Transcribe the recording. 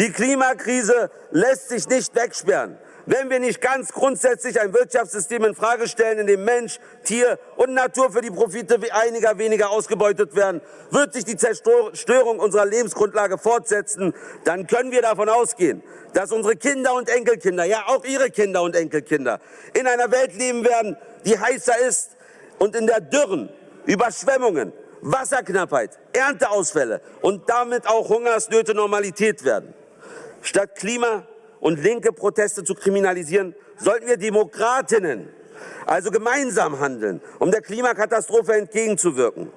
Die Klimakrise lässt sich nicht wegsperren. Wenn wir nicht ganz grundsätzlich ein Wirtschaftssystem in Frage stellen, in dem Mensch, Tier und Natur für die Profite einiger weniger ausgebeutet werden, wird sich die Zerstörung unserer Lebensgrundlage fortsetzen. Dann können wir davon ausgehen, dass unsere Kinder und Enkelkinder, ja auch ihre Kinder und Enkelkinder, in einer Welt leben werden, die heißer ist und in der Dürren, Überschwemmungen, Wasserknappheit, Ernteausfälle und damit auch Hungersnöte Normalität werden. Statt Klima und linke Proteste zu kriminalisieren, sollten wir Demokratinnen also gemeinsam handeln, um der Klimakatastrophe entgegenzuwirken.